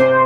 you